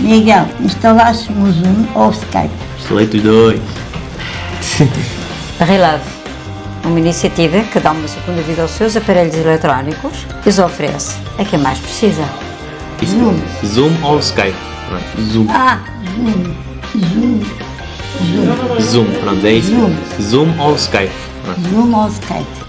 Miguel, instalaste um Zoom ou o Skype? Instalei os dois. Relave, uma iniciativa que dá uma segunda vida aos seus aparelhos eletrónicos e os oferece a quem mais precisa. Isso. Zoom ou Skype? É? Zoom. Ah, Zoom. Zoom. Zoom. Zoom, pronto, é isso. Zoom. Zoom ou Skype? É? Zoom ou Skype?